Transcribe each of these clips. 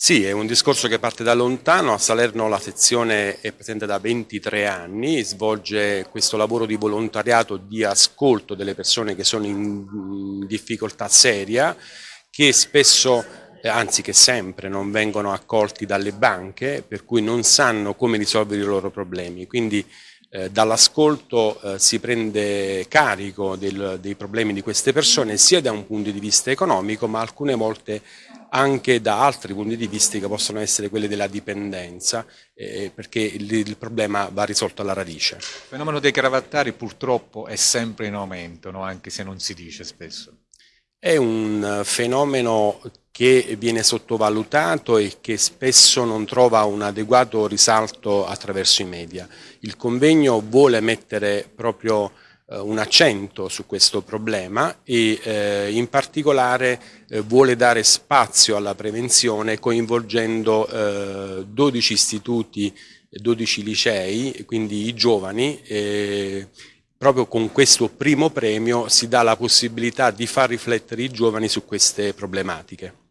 Sì, è un discorso che parte da lontano, a Salerno la sezione è presente da 23 anni, svolge questo lavoro di volontariato di ascolto delle persone che sono in difficoltà seria, che spesso, eh, anzi che sempre, non vengono accolti dalle banche, per cui non sanno come risolvere i loro problemi. Quindi eh, dall'ascolto eh, si prende carico del, dei problemi di queste persone sia da un punto di vista economico ma alcune volte anche da altri punti di vista che possono essere quelli della dipendenza, eh, perché il, il, problema va risolto alla radice. Il fenomeno dei cravattari purtroppo è sempre in aumento, no? anche se non si dice spesso. È un fenomeno che viene sottovalutato e che spesso non trova un adeguato risalto attraverso i media. Il convegno vuole mettere proprio eh, un accento su questo problema e eh, in particolare eh, vuole dare spazio alla prevenzione coinvolgendo eh, 12 istituti, 12 licei, quindi i giovani, proprio con questo primo premio si dà la possibilità di far riflettere i giovani su queste problematiche.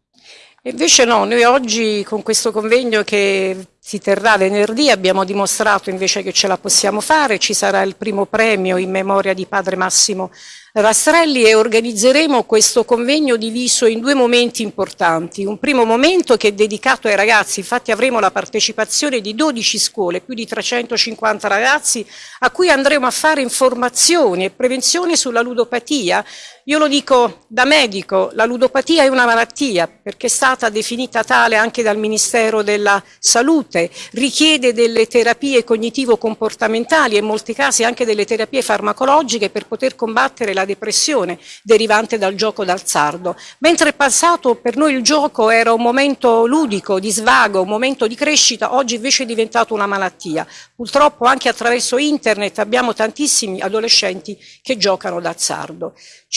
Invece no, noi oggi con questo convegno che si terrà venerdì, abbiamo dimostrato invece che ce la possiamo fare, ci sarà il primo premio in memoria di Padre Massimo Rastrelli e organizzeremo questo convegno diviso in due momenti importanti. Un primo momento che è dedicato ai ragazzi, infatti avremo la partecipazione di 12 scuole, più di 350 ragazzi, a cui andremo a fare informazioni e prevenzione sulla ludopatia. Io lo dico da medico, la ludopatia è una malattia perché è stata definita tale anche dal Ministero della Salute salute, richiede delle terapie cognitivo-comportamentali e in molti casi anche delle terapie farmacologiche per poter combattere la depressione derivante dal gioco d'azzardo. Mentre passato per noi il gioco era un momento ludico, di svago, un momento di crescita, oggi invece è diventato una malattia. Purtroppo anche attraverso internet abbiamo tantissimi adolescenti che giocano d'azzardo.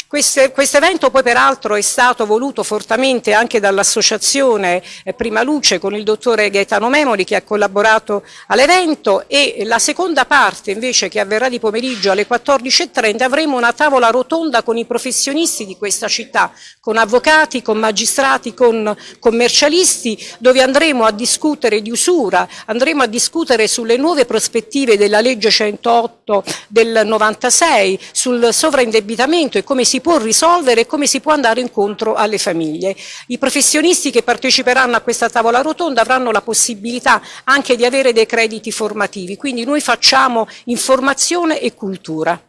Questo evento poi peraltro è stato voluto fortemente anche dall'associazione eh, Prima Luce con il dottore Gaetano Memoli che ha collaborato all'evento e la seconda parte invece che avverrà di pomeriggio alle 14.30 avremo una tavola rotonda con i professionisti di questa città, con avvocati, con magistrati, con commercialisti dove andremo a discutere di usura, andremo a discutere sulle nuove prospettive della legge 108 del 96, sul sovraindebitamento e come si può risolvere e come si può andare incontro alle famiglie. I professionisti che parteciperanno a questa tavola rotonda avranno la possibilità anche di avere dei crediti formativi, quindi noi facciamo informazione e cultura.